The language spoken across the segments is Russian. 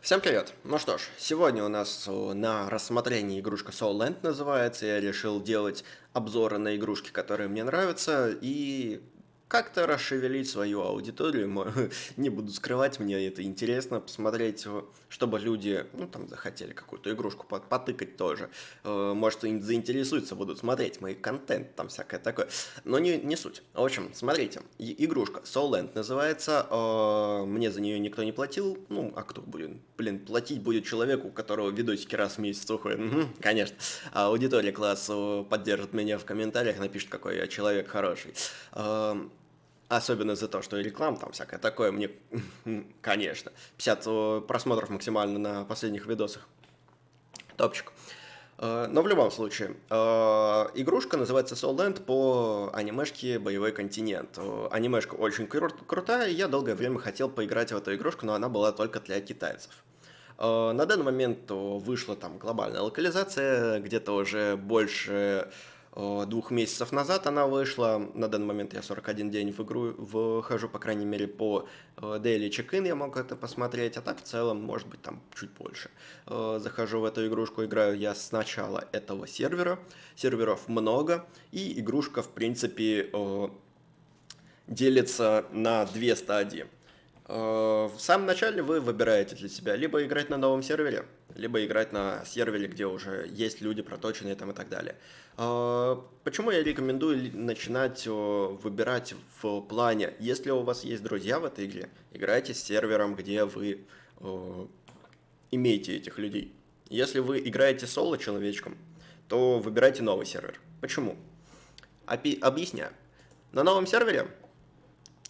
Всем привет! Ну что ж, сегодня у нас на рассмотрении игрушка Soul Land называется. Я решил делать обзоры на игрушки, которые мне нравятся, и как-то расшевелить свою аудиторию. Не буду скрывать, мне это интересно посмотреть, чтобы люди, ну, там, захотели какую-то игрушку потыкать тоже. Э, может, им заинтересуются, будут смотреть мой контент, там всякое такое. Но не, не суть. В общем, смотрите, игрушка Soul Land называется. Э, мне за нее никто не платил. Ну, а кто будет? Блин, платить будет человеку, у которого видосики раз в месяц уходят. Конечно. А аудитория класс поддержит меня в комментариях, напишет, какой я человек хороший. Особенно за то, что реклама там всякое такое, мне, конечно. 50 э, просмотров максимально на последних видосах. Топчик. Э, но в любом случае, э, игрушка называется Soul Land по анимешке «Боевой континент». Анимешка очень кру крутая, я долгое время хотел поиграть в эту игрушку, но она была только для китайцев. На данный момент вышла там глобальная локализация, где-то уже больше двух месяцев назад она вышла. На данный момент я 41 день в игру вхожу, по крайней мере, по э, Daily Check-in я мог это посмотреть, а так в целом, может быть, там чуть больше. Э, захожу в эту игрушку, играю я с начала этого сервера. Серверов много, и игрушка, в принципе, делится на две стадии. В самом начале вы выбираете для себя либо играть на новом сервере, либо играть на сервере, где уже есть люди проточенные там и так далее. А, почему я рекомендую начинать выбирать в плане, если у вас есть друзья в этой игре, играйте с сервером, где вы имеете этих людей. Если вы играете соло человечком, то выбирайте новый сервер. Почему? Опи объясняю. На новом сервере,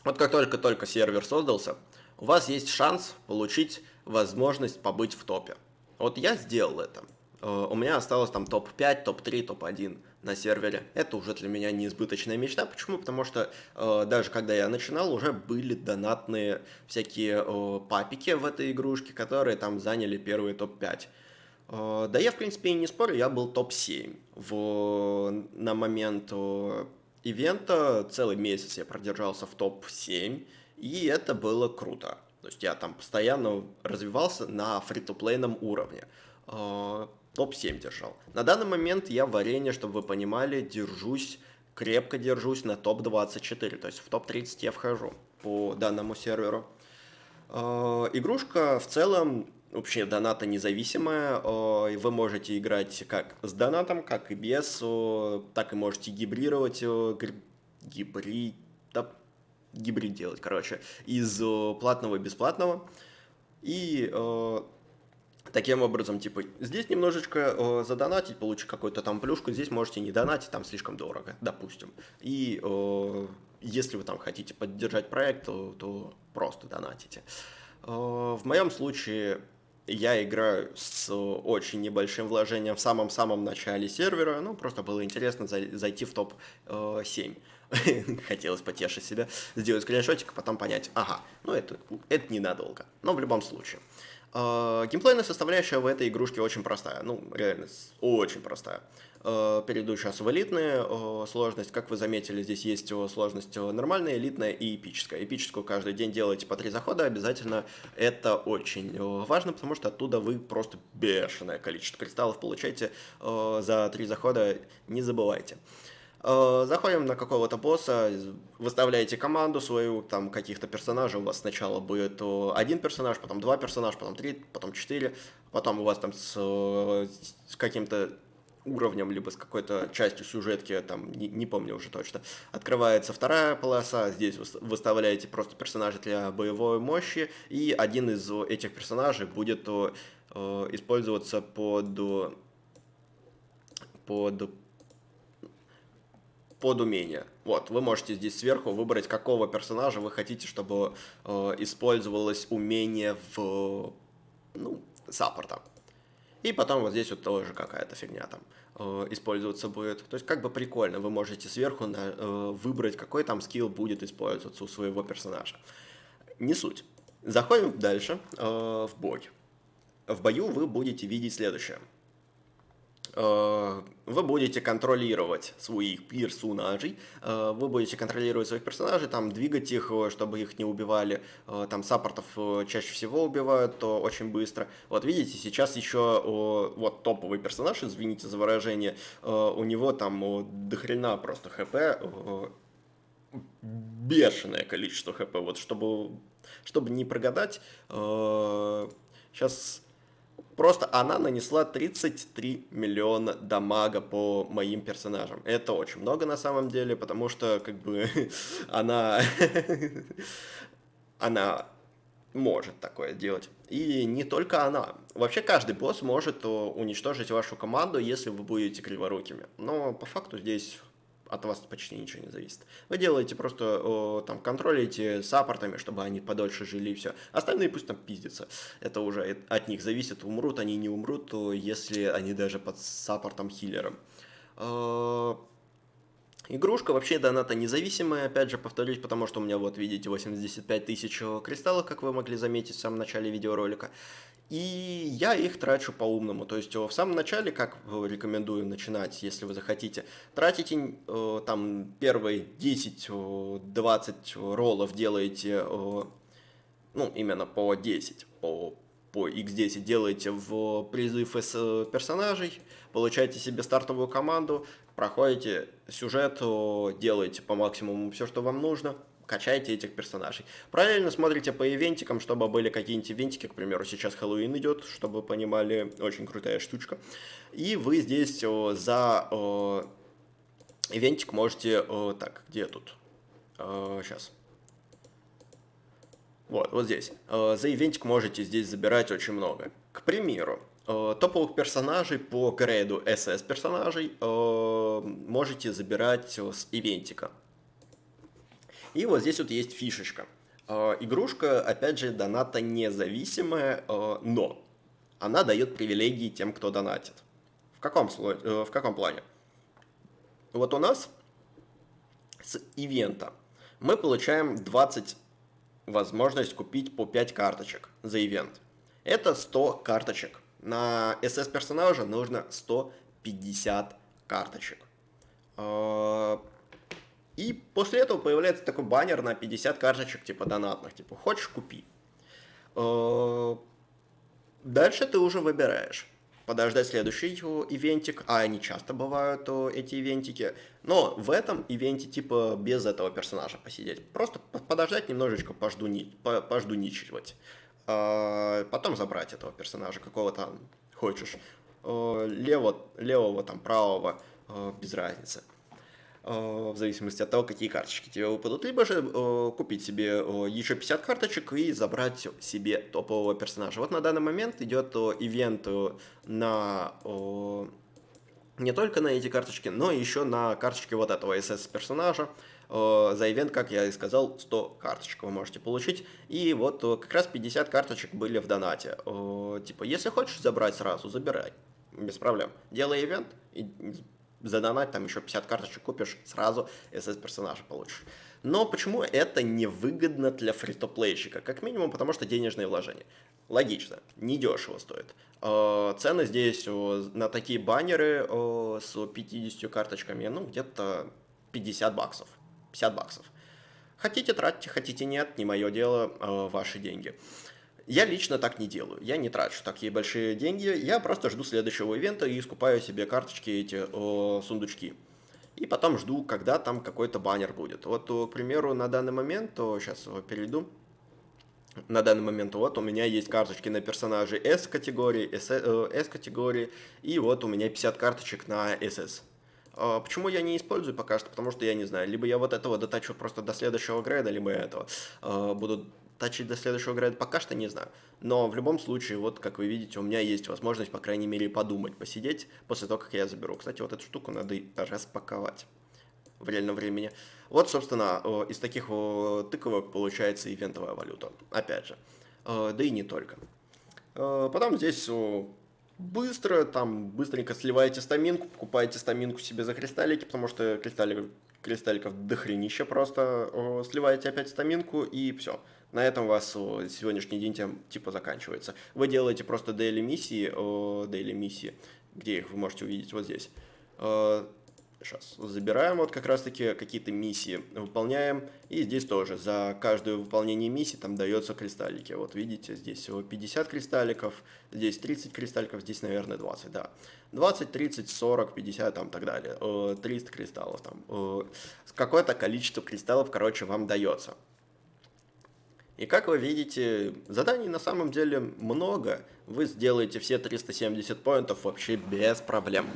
вот как только-только сервер создался, у вас есть шанс получить возможность побыть в топе. Вот я сделал это. Э, у меня осталось там топ-5, топ-3, топ-1 на сервере. Это уже для меня неизбыточная мечта. Почему? Потому что э, даже когда я начинал, уже были донатные всякие э, папики в этой игрушке, которые там заняли первые топ-5. Э, да я, в принципе, и не спорю, я был топ-7. В, на момент э, ивента целый месяц я продержался в топ-7, и это было круто. То есть я там постоянно развивался на фри-то-плейном уровне. А, топ-7 держал. На данный момент я в арене, чтобы вы понимали, держусь, крепко держусь на топ-24. То есть в топ-30 я вхожу по данному серверу. А, игрушка в целом вообще доната независимая, а, вы можете играть как с донатом, как и без, так и можете гибрировать, гибрид, гибрид делать, короче, из э, платного и бесплатного. И э, таким образом, типа, здесь немножечко э, задонатить, получить какую-то там плюшку, здесь можете не донатить, там слишком дорого, допустим. И э, если вы там хотите поддержать проект, то, то просто донатите. Э, в моем случае я играю с очень небольшим вложением в самом-самом начале сервера, ну, просто было интересно зайти в топ-7. Хотелось потешить себя, сделать скриншотик, а потом понять, ага, ну это, это ненадолго. Но в любом случае. Uh, геймплейная составляющая в этой игрушке очень простая, ну, реально, очень простая. Uh, перейду сейчас в элитную uh, сложность. Как вы заметили, здесь есть сложность нормальная, элитная и эпическая. Эпическую каждый день делаете по три захода обязательно. Это очень важно, потому что оттуда вы просто бешеное количество кристаллов получаете за три захода, не забывайте. Э, заходим на какого-то босса, выставляете команду свою, там каких-то персонажей, у вас сначала будет один персонаж, потом два персонажа, потом три, потом четыре, потом у вас там с, с каким-то уровнем, либо с какой-то частью сюжетки, там, не, не помню уже точно, открывается вторая полоса, здесь вы выставляете просто персонажей для боевой мощи, и один из этих персонажей будет э, использоваться под под под умение. Вот, вы можете здесь сверху выбрать, какого персонажа вы хотите, чтобы э, использовалось умение в, ну, саппорта. И потом вот здесь вот тоже какая-то фигня там э, использоваться будет. То есть как бы прикольно, вы можете сверху на, э, выбрать, какой там скилл будет использоваться у своего персонажа. Не суть. Заходим дальше э, в бой. В бою вы будете видеть следующее. Э, вы будете контролировать своих персонажей, э, вы будете контролировать своих персонажей, там, двигать их, э, чтобы их не убивали, там, саппортов чаще всего убивают то очень быстро. Вот видите, сейчас еще вот топовый персонаж, извините за выражение, у него там дохрена просто хп, бешеное количество хп, вот, чтобы, чтобы не прогадать, сейчас Просто она нанесла 33 миллиона дамага по моим персонажам. Это очень много на самом деле, потому что как бы она... она может такое делать. И не только она. Вообще каждый босс может уничтожить вашу команду, если вы будете криворукими. Но по факту здесь от вас почти ничего не зависит. Вы делаете просто, о, там, контролите саппортами, чтобы они подольше жили и все. Остальные пусть там пиздятся. Это уже от них зависит, умрут они, не умрут, если они даже под саппортом хиллером. Э, игрушка вообще доната независимая, опять же повторюсь, потому что у меня вот видите 85 тысяч кристаллов, как вы могли заметить в самом начале видеоролика. И я их трачу по-умному. То есть в самом начале, как рекомендую начинать, если вы захотите, тратите э, там первые 10-20 роллов делаете, ну, именно по 10, по, по x10 делаете в призыв из э, персонажей, получаете себе стартовую команду, проходите сюжет, делаете по максимуму все, что вам нужно – качайте этих персонажей. Правильно смотрите по ивентикам, чтобы были какие-нибудь ивентики, к примеру, сейчас Хэллоуин идет, чтобы вы понимали, очень крутая штучка. И вы здесь о, за о, ивентик можете, о, так, где тут? О, сейчас. Вот, вот здесь. За ивентик можете здесь забирать очень много. К примеру, топовых персонажей по грейду SS персонажей можете забирать с ивентика. И вот здесь вот есть фишечка. Игрушка, опять же, доната независимая, но она дает привилегии тем, кто донатит. В каком, э, в каком плане? Вот у нас с ивента мы получаем 20 возможность купить по 5 карточек за ивент. Это 100 карточек. На SS персонажа нужно 150 карточек. А, и после этого появляется такой баннер на 50 карточек, типа донатных, типа хочешь купи. Э, дальше ты уже выбираешь. Подождать следующий ивентик, а они часто бывают эти ивентики. Но в этом ивенте типа без этого персонажа посидеть. Просто подождать немножечко, пожду, пождуничивать. А потом забрать этого персонажа, какого там хочешь. Э, лево, левого, там, правого, э, без разницы. Э, в зависимости от того, какие карточки тебе выпадут, либо же э, купить себе э, еще 50 карточек и забрать себе топового персонажа. Вот на данный момент идет ивент на не только на эти карточки, но еще на карточки вот этого SS-персонажа. За ивент, как я и сказал, 100 карточек вы можете получить. И вот как раз 50 карточек были в донате. Типа, если хочешь забрать сразу, забирай. Без проблем. Делай ивент и задонать, там еще 50 карточек купишь, сразу SS-персонажа получишь. Но почему это невыгодно для фри-то-плейщика? Как минимум, потому что денежные вложения. Логично, недешево стоит. Э, цены здесь на такие баннеры с 50 карточками, ну, где-то 50 баксов. 50 баксов. Хотите тратьте, хотите нет, не мое дело, э, ваши деньги. Я лично так не делаю. Я не трачу такие большие деньги. Я просто жду следующего ивента и скупаю себе карточки, эти о, сундучки. И потом жду, когда там какой-то баннер будет. Вот, к примеру, на данный момент, то сейчас перейду. На данный момент вот у меня есть карточки на персонажей S-категории, S-категории, э, и вот у меня 50 карточек на SS. А почему я не использую пока что? Потому что я не знаю. Либо я вот этого дотачу просто до следующего грейда, либо я этого э, буду тачить до следующего грейда, пока что не знаю. Но в любом случае, вот как вы видите, у меня есть возможность, по крайней мере, подумать, посидеть после того, как я заберу. Кстати, вот эту штуку надо распаковать в реальном времени. Вот, собственно, из таких тыковок получается ивентовая валюта. Опять же. Э, да и не только. Э, потом здесь быстро, там, быстренько сливаете стаминку, покупаете стаминку себе за кристаллики, потому что кристалликов, кристалликов дохренища просто сливаете опять стаминку и все. На этом у вас сегодняшний день тем, типа заканчивается. Вы делаете просто daily миссии, daily миссии, где их вы можете увидеть вот здесь. Сейчас забираем вот как раз-таки какие-то миссии, выполняем. И здесь тоже за каждое выполнение миссии там дается кристаллики. Вот видите, здесь всего 50 кристалликов, здесь 30 кристалликов, здесь, наверное, 20, да. 20, 30, 40, 50 там так далее. 300 кристаллов там. Какое-то количество кристаллов, короче, вам дается. И как вы видите, заданий на самом деле много. Вы сделаете все 370 поинтов вообще без проблем.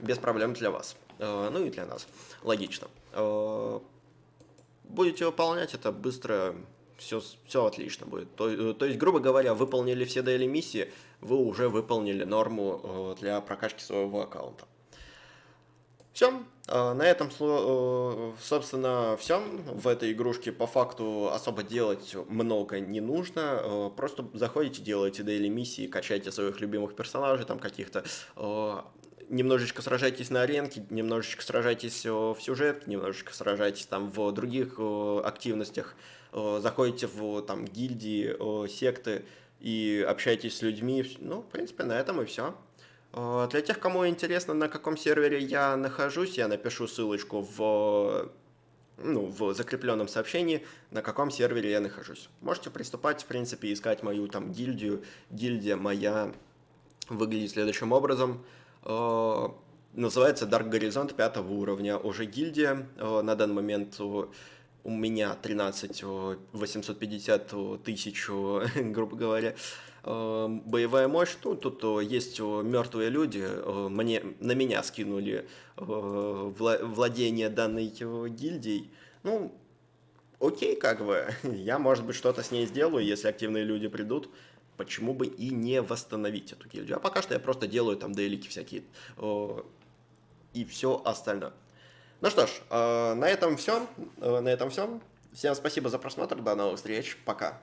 Без проблем для вас. Э, ну и для нас. Логично. Э, будете выполнять это быстро, все, все отлично будет. То, э, то есть, грубо говоря, выполнили все daily миссии, вы уже выполнили норму для прокачки своего аккаунта. Все, на этом, э, собственно, все. В этой игрушке по факту особо делать много не нужно. Э, просто заходите, делаете дейли миссии, качайте своих любимых персонажей, там каких-то э, немножечко сражайтесь на аренке, немножечко сражайтесь в сюжет, немножечко сражайтесь там в других активностях, заходите в там гильдии, секты и общайтесь с людьми. Ну, в принципе, на этом и все. А, для тех, кому интересно, на каком сервере я нахожусь, я напишу ссылочку в, ну, в закрепленном сообщении, на каком сервере я нахожусь. Можете приступать, в принципе, искать мою там гильдию. Гильдия моя выглядит следующим образом. А, называется Dark Horizon 5 уровня. Уже гильдия. А, на данный момент у меня 13 850 тысяч, грубо говоря. Эм, боевая мощь, ну, тут есть мертвые люди, мне, на меня скинули владение данной гильдией, ну, окей, как бы, я, может быть, что-то с ней сделаю, если активные люди придут, почему бы и не восстановить эту гильдию. А пока что я просто делаю там дейлики всякие и все остальное. Ну что ж, э, на этом все, э, на этом все. Всем спасибо за просмотр, до новых встреч, пока.